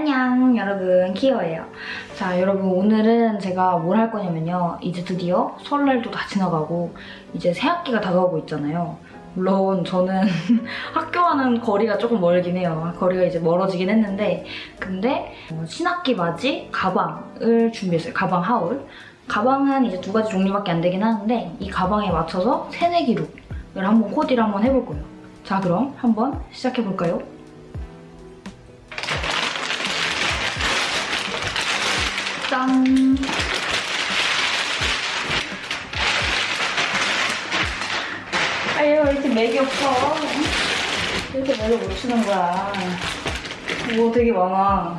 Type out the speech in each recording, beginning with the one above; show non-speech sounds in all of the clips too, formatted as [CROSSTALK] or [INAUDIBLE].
안녕 여러분. 키어예요. 자 여러분 오늘은 제가 뭘 할 거냐면요. 이제 드디어 설날도 다 지나가고 이제 새학기가 다가오고 있잖아요. 물론 저는 [LAUGHS] 학교와는 거리가 조금 멀긴 해요. 거리가 이제 멀어지긴 했는데. 근데 어, 신학기 맞이 가방을 준비했어요. 가방 haul. 가방은 이제 두 가지 종류밖에 안 되긴 하는데 이 가방에 맞춰서 새내기 룩을 한번 코디를 한번 해볼 거예요. 자 그럼 한번 시작해볼까요? 짠! 아유, 왜 이렇게 맥이 없어? 왜 이렇게 맥을 못 치는 거야? 뭐 되게 많아.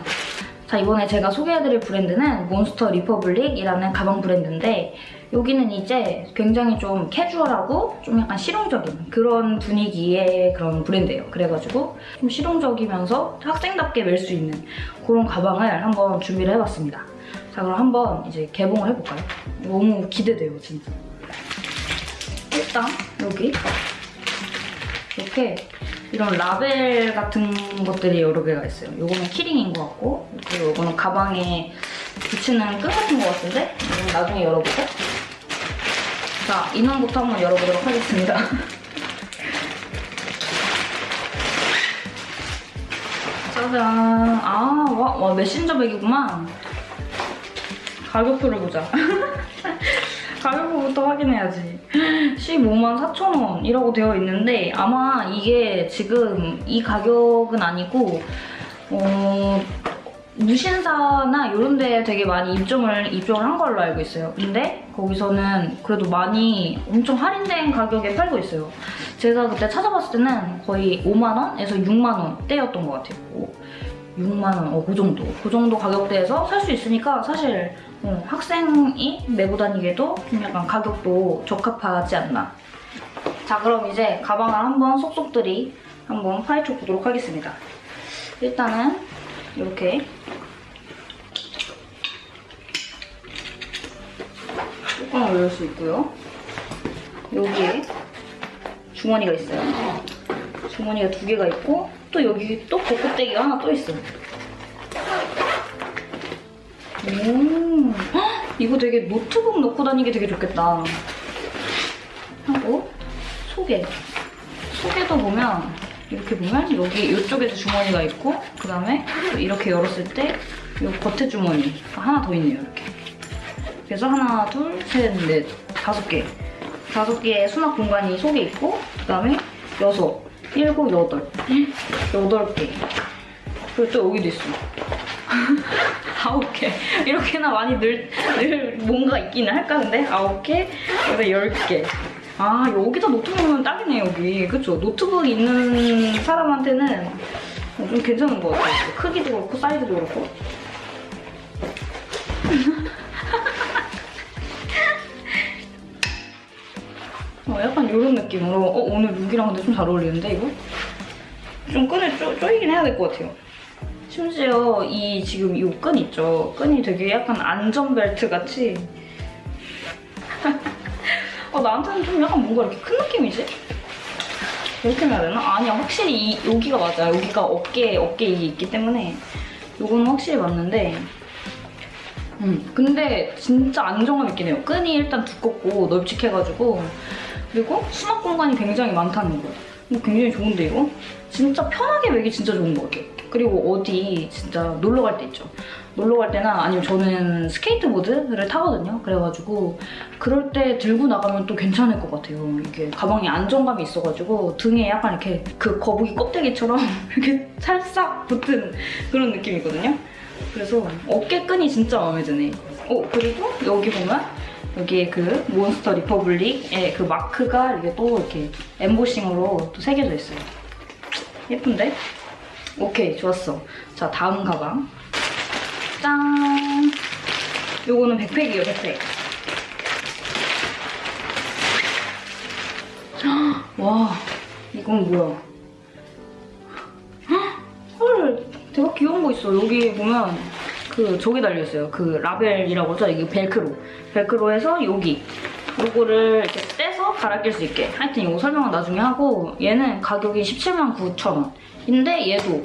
자, 이번에 제가 소개해드릴 브랜드는 몬스터 리퍼블릭이라는 가방 브랜드인데 여기는 이제 굉장히 좀 캐주얼하고 좀 약간 실용적인 그런 분위기의 그런 브랜드예요. 그래가지고 좀 실용적이면서 학생답게 멜 수 있는 그런 가방을 한번 준비를 해봤습니다. 자 그럼 한번 이제 개봉을 해볼까요? 너무 기대돼요 진짜. 일단 여기 이렇게 이런 라벨 같은 것들이 여러 개가 있어요. 이거는 키링인 것 같고 그리고 이거는 가방에 붙이는 끈 같은 것 같은데 이건 나중에 열어보고. 자 인원부터 한번 열어보도록 하겠습니다. [LAUGHS] 짜잔. 아 와, 와 메신저 백이구만 가격표를 보자. [LAUGHS] 가격표부터 확인해야지. 15만 4천 원이라고 되어 있는데 아마 이게 지금 이 가격은 아니고 어, 무신사나 이런 데 되게 많이 입점을 입점을 한 걸로 알고 있어요. 근데 거기서는 그래도 많이 엄청 할인된 가격에 팔고 있어요. 제가 그때 찾아봤을 때는 거의 5만 원에서 6만 원대였던 것 같아요. 6만 원, 어, 그 정도. 그 정도 가격대에서 살 수 있으니까 사실 어, 학생이 메고 다니기에도 좀 약간 가격도 적합하지 않나. 자, 그럼 이제 가방을 한번 속속들이 한번 파헤쳐 보도록 하겠습니다. 일단은 이렇게 뚜껑을 열을 수 있고요. 여기에 주머니가 있어요. 주머니가 두 개가 있고 또 여기 또 벚꽃대기가 하나 또 있어요. 오, 헉, 이거 되게 노트북 넣고 다니기 되게 좋겠다. 하고 소개. 소개도 보면 이렇게 보면 여기 이쪽에도 주머니가 있고 그 다음에 이렇게 열었을 때 이 겉에 주머니 하나 더 있네요 이렇게. 그래서 하나, 둘, 셋, 넷, 다섯 개. 다섯 개의 수납 공간이 속에 있고 그 다음에 여섯, 일곱, 여덟. 여덟 개. 그리고 또 여기도 있어. [LAUGHS] 아홉 개. 이렇게나 많이 늘, 늘 뭔가 있기는 할까, 근데? 아홉 개, 그다음에 열 개. 아, 여기다 노트북 놓으면 딱이네, 여기. 그쵸? 노트북 있는 사람한테는 좀 괜찮은 것 같아요. 크기도 그렇고, 사이즈도 그렇고. 어, 약간 이런 느낌으로 어, 오늘 룩이랑 근데 좀 잘 어울리는데, 이거? 좀 끈을 쪼, 쪼이긴 해야 될 것 같아요. 심지어 이 지금 이 끈 있죠? 끈이 되게 약간 안전벨트 같이 [LAUGHS] 어, 나한테는 좀 약간 뭔가 이렇게 큰 느낌이지? 이렇게 해야 되나? 아니야 확실히 이, 여기가 맞아 여기가 어깨, 어깨 이게 있기 때문에 이거는 확실히 맞는데 음, 근데 진짜 안정감 있긴 해요 끈이 일단 두껍고 널찍해가지고 그리고 수납 공간이 굉장히 많다는 거 이거 굉장히 좋은데 이거? 진짜 편하게 매기 진짜 좋은 것 같아요 그리고 어디 진짜 놀러 갈 때 있죠. 놀러 갈 때나 아니면 저는 스케이트보드를 타거든요. 그래가지고 그럴 때 들고 나가면 또 괜찮을 것 같아요. 이게 가방에 안정감이 있어가지고 등에 약간 이렇게 그 거북이 껍데기처럼 [LAUGHS] 이렇게 살짝 붙은 그런 느낌이거든요. 그래서 어깨끈이 진짜 마음에 드네. 어 그리고 여기 보면 여기에 그 몬스터 리퍼블릭의 그 마크가 이게 또 이렇게 엠보싱으로 또 새겨져 있어요. 예쁜데? 오케이 좋았어. 자 다음 가방. 짠! 요거는 백팩이에요 백팩. 와 이건 뭐야? 헐 대박 귀여운 거 있어. 여기 보면 그 저기 달려있어요 그 라벨이라고 하죠 이게 벨크로 벨크로에서 여기 요거를 이렇게 떼서 갈아 낄 수 있게 하여튼 이거 설명은 나중에 하고 얘는 가격이 17만 9천 원 인데 얘도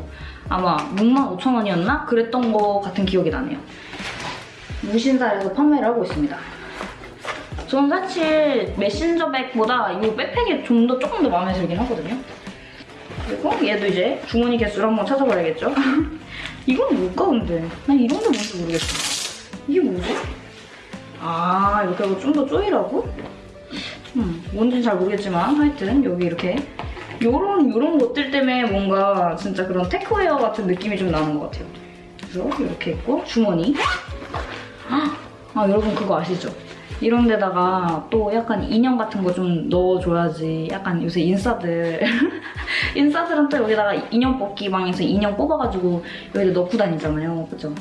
아마 65,000원이었나? 그랬던 거 같은 기억이 나네요. 무신사에서 판매를 하고 있습니다. 저는 사실 메신저 백보다 이 백팩이 좀 더 조금 더 마음에 들긴 하거든요. 그리고 얘도 이제 주머니 개수를 한번 찾아봐야겠죠? [LAUGHS] 이건 뭘까 근데? 난 이런 게 뭔지 모르겠어. 이게 뭐지? 아 이렇게 하고 좀 더 조이라고? 음, 뭔지는 잘 모르겠지만 하여튼 여기 이렇게 요런 요런 것들 때문에 뭔가 진짜 그런 테크웨어 같은 느낌이 좀 나는 것 같아요. 그래서 이렇게 있고 주머니. 아 여러분 그거 아시죠? 이런 데다가 또 약간 인형 같은 거 좀 넣어줘야지. 약간 요새 인싸들. [LAUGHS] 인싸들은 또 여기다가 인형 뽑기 방에서 인형 뽑아가지고 여기다 넣고 다니잖아요. 그죠?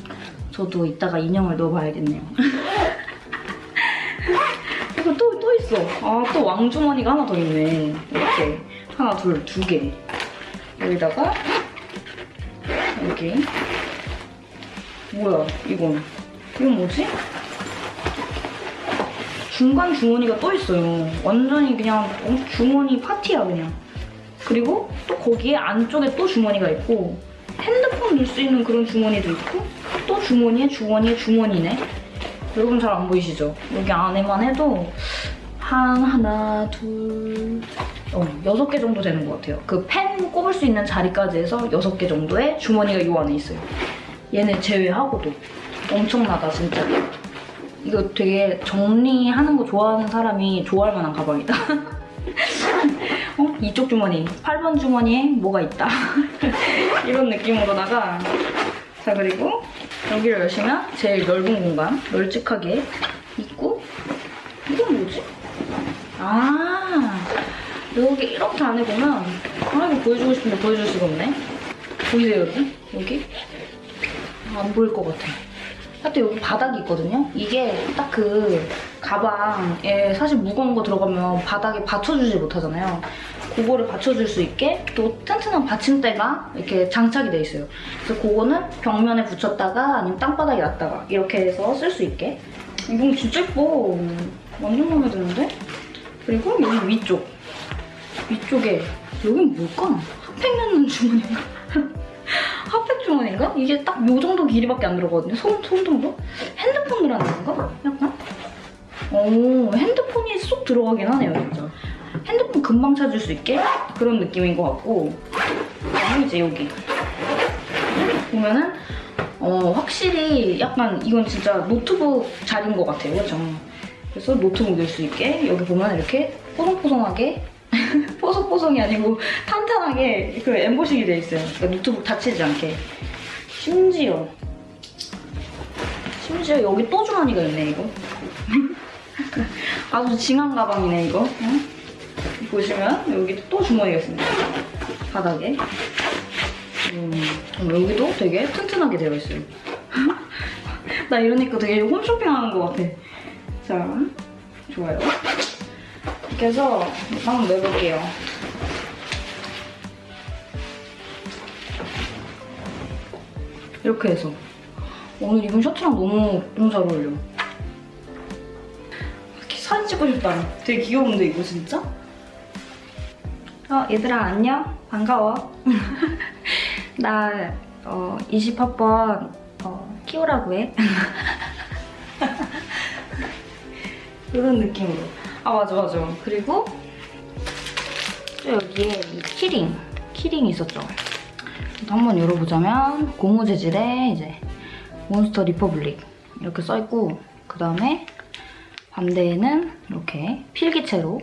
저도 이따가 인형을 넣어봐야겠네요. [LAUGHS] 이거 또, 또 있어. 아 또 왕주머니가 하나 더 있네. 이렇게. 하나 둘 두 개. 여기다가 여기. 뭐야 이건. 이건 뭐지? 중간 주머니가 또 있어요. 완전히 그냥 어, 주머니 파티야 그냥. 그리고 또 거기에 안쪽에 또 주머니가 있고 핸드폰 넣을 수 있는 그런 주머니도 있고 또 주머니에 주머니에 주머니네. 여러분 잘 안 보이시죠? 여기 안에만 해도 한 하나 둘 어, 여섯 개 정도 되는 것 같아요. 그 펜 꼽을 수 있는 자리까지 해서 여섯 개 정도의 주머니가 요 안에 있어요. 얘는 제외하고도 엄청나다 진짜. 이거 되게 정리하는 거 좋아하는 사람이 좋아할 만한 가방이다. [LAUGHS] 어? 이쪽 주머니, 8번 주머니에 뭐가 있다. [LAUGHS] 이런 느낌으로다가 자 그리고 여기를 여시면 제일 넓은 공간, 널찍하게 있고 이건 뭐지? 아 여기 이렇게 안에 보면 아 이거 보여주고 싶은데 보여줄 수가 없네. 보이세요 여러분? 여기? 안 보일 것 같아. 하여튼 여기 바닥이 있거든요. 이게 딱 그 가방에 사실 무거운 거 들어가면 바닥에 받쳐주지 못하잖아요. 그거를 받쳐줄 수 있게 또 튼튼한 받침대가 이렇게 장착이 돼 있어요. 그래서 그거는 벽면에 붙였다가 아니면 땅바닥에 놨다가 이렇게 해서 쓸 수 있게. 이건 진짜 예뻐. 완전 마음에 드는데? 그리고 여기 위쪽. 위쪽에 여긴 뭘까? 핫팩 넣는 주머니인가? 핫팩 주머니인가? 이게 딱 요 정도 길이밖에 안 들어가거든요. 손, 손 정도? 핸드폰 넣으라는 건가? 약간? 오, 핸드폰이 쏙 들어가긴 하네요, 진짜. 핸드폰 금방 찾을 수 있게 그런 느낌인 것 같고 그다음에 이제 여기 보면은 어, 확실히 약간 이건 진짜 노트북 자리인 것 같아요, 그렇죠? 그래서 노트북 넣을 수 있게 여기 보면 이렇게 뽀송뽀송하게 뽀송뽀송이 아니고 탄탄하게 그 엠보싱이 돼 있어요. 그러니까 노트북 다치지 않게. 심지어 심지어 여기 또 주머니가 있네 이거. [LAUGHS] 아주 징한 가방이네 이거. 응? 보시면 여기 또 주머니가 있습니다. 바닥에. 음, 여기도 되게 튼튼하게 되어 있어요. [LAUGHS] 나 이러니까 되게 홈쇼핑 하는 것 같아. 자, 좋아요. 이렇게 해서 한번 내볼게요. 이렇게 해서 오늘 입은 셔츠랑 너무 너무 잘 어울려. 이렇게 사진 찍고 싶다. 되게 귀여운데 이거 진짜? 어 얘들아 안녕 반가워. [LAUGHS] 나 어, 20학번 어, 키우라고 해. [LAUGHS] 이런 느낌으로. 아 맞아 맞아. 그리고 또 여기에 이 키링 키링이 있었죠. 또 한번 열어보자면 고무 재질의 이제 몬스터 리퍼블릭 이렇게 써있고 그 다음에 반대에는 이렇게 필기체로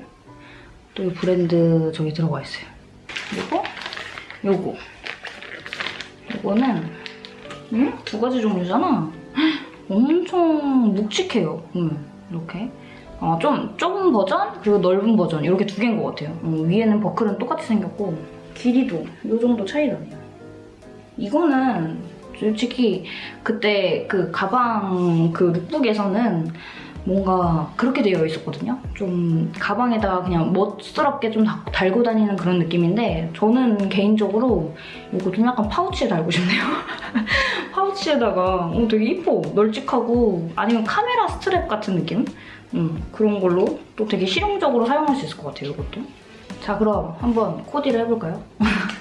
또 이 브랜드 저기 들어가 있어요. 그리고 요거 요거는 음? 두 가지 종류잖아. [GASPS] 엄청 묵직해요. 음, 이렇게 어, 좀 좁은 버전 그리고 넓은 버전 이렇게 두 개인 것 같아요. 어, 위에는 버클은 똑같이 생겼고 길이도 이 정도 차이 나네요. 이거는 솔직히 그때 그 가방 그 룩북에서는 뭔가 그렇게 되어 있었거든요. 좀 가방에다가 그냥 멋스럽게 좀 다- 달고 다니는 그런 느낌인데 저는 개인적으로 이거 좀 약간 파우치에 달고 싶네요. [LAUGHS] 파우치에다가 어, 되게 이뻐. 널찍하고 아니면 카메라 스트랩 같은 느낌? 음, 그런 걸로 또 되게 실용적으로 사용할 수 있을 것 같아요, 이것도. 자, 그럼 한번 코디를 해볼까요? [LAUGHS]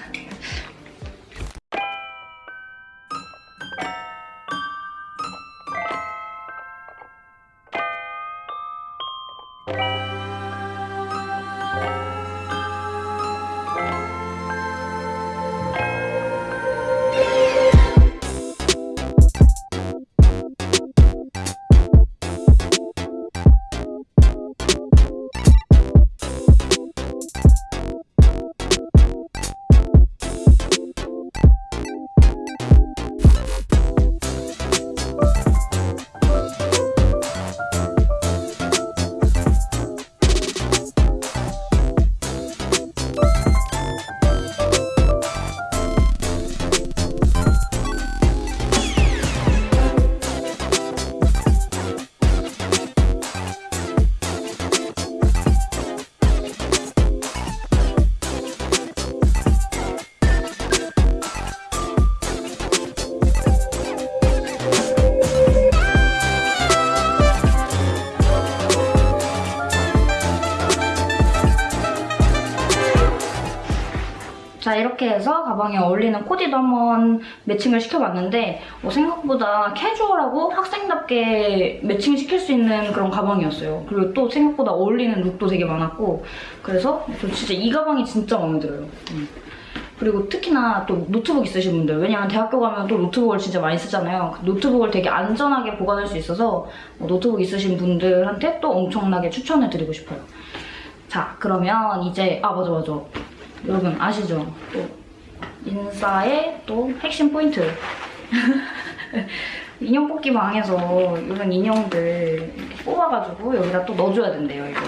자 이렇게 해서 가방에 어울리는 코디도 한번 매칭을 시켜봤는데 어, 생각보다 캐주얼하고 학생답게 매칭시킬 수 있는 그런 가방이었어요. 그리고 또 생각보다 어울리는 룩도 되게 많았고 그래서 저 진짜 이 가방이 진짜 마음에 들어요. 음. 그리고 특히나 또 노트북 있으신 분들 왜냐면 대학교 가면 또 노트북을 진짜 많이 쓰잖아요. 그 노트북을 되게 안전하게 보관할 수 있어서 어, 노트북 있으신 분들한테 또 엄청나게 추천을 드리고 싶어요. 자 그러면 이제 아 맞아 맞아 여러분 아시죠? 또 인싸의 또 핵심 포인트. [LAUGHS] 인형 뽑기 방에서 이런 인형들 뽑아가지고 여기다 또 넣어줘야 된대요 이거.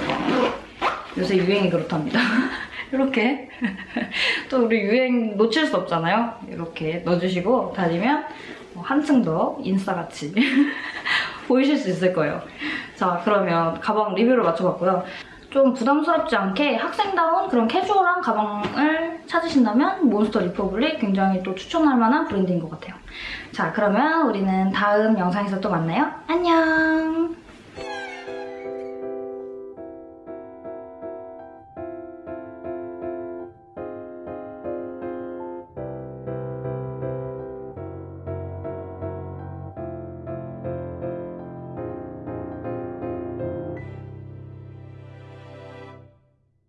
요새 유행이 그렇답니다. [LAUGHS] 이렇게. [LAUGHS] 또 우리 유행 놓칠 수 없잖아요? 이렇게 넣어주시고 다니면 뭐 한층 더 인싸같이 보이실 수 있을 거예요. 자 그러면 가방 리뷰를 마쳐봤고요 좀 부담스럽지 않게 학생다운 그런 캐주얼한 가방을 찾으신다면 몬스터 리퍼블릭 굉장히 또 추천할 만한 브랜드인 것 같아요. 자, 그러면 우리는 다음 영상에서 또 만나요. 안녕!